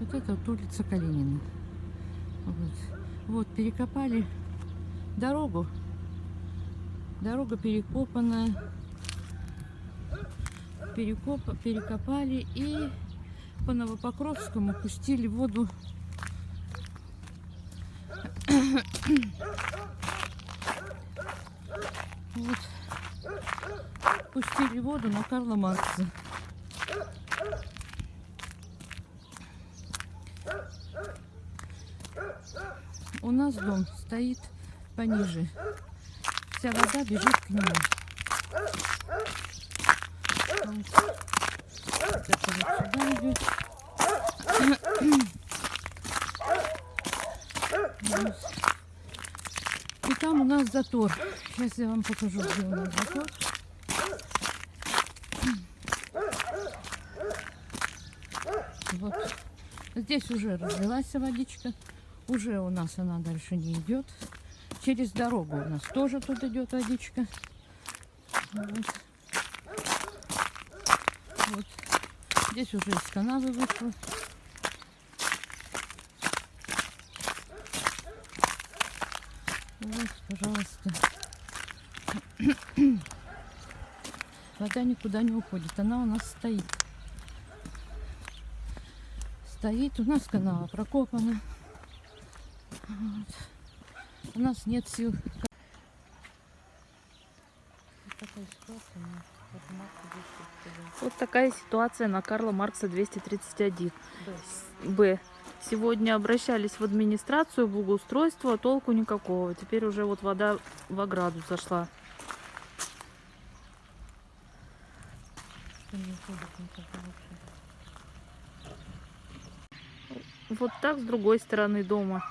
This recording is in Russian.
Вот это вот улица Калинина. Вот. вот перекопали дорогу. Дорога перекопанная. Перекоп, перекопали и по Новопокровскому пустили воду. Вот. Пустили воду на Карла Маркса. У нас дом стоит пониже. Вся вода бежит к нему. Вот. Это вот сюда идет. И там у нас затор. Сейчас я вам покажу, где у нас затор. Вот. Здесь уже разлилась водичка. Уже у нас она дальше не идет. Через дорогу у нас тоже тут идет водичка. Вот. Вот. Здесь уже из канавы вышло. Вот, пожалуйста. Вода никуда не уходит. Она у нас стоит. Стоит. У нас канава прокопана. Вот. У нас нет сил. Вот такая ситуация на Карла Маркса 231. Вот такая ситуация на Карла Маркса 231. Да. Б. Сегодня обращались в администрацию, благоустройство, а толку никакого. Теперь уже вот вода в ограду зашла. Вот так с другой стороны дома.